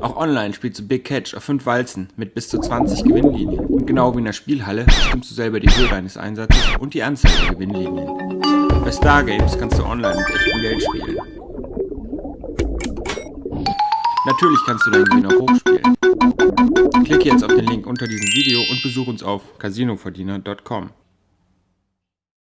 Auch online spielst du Big Catch auf 5 Walzen mit bis zu 20 Gewinnlinien. Und genau wie in der Spielhalle bestimmst du selber die Höhe deines Einsatzes und die Anzahl der Gewinnlinien. Bei Stargames kannst du online mit echtem Geld spielen. Natürlich kannst du deinen Gewinn auch hochspielen. Klicke jetzt auf den Link unter diesem Video und besuche uns auf casinoverdiener.com.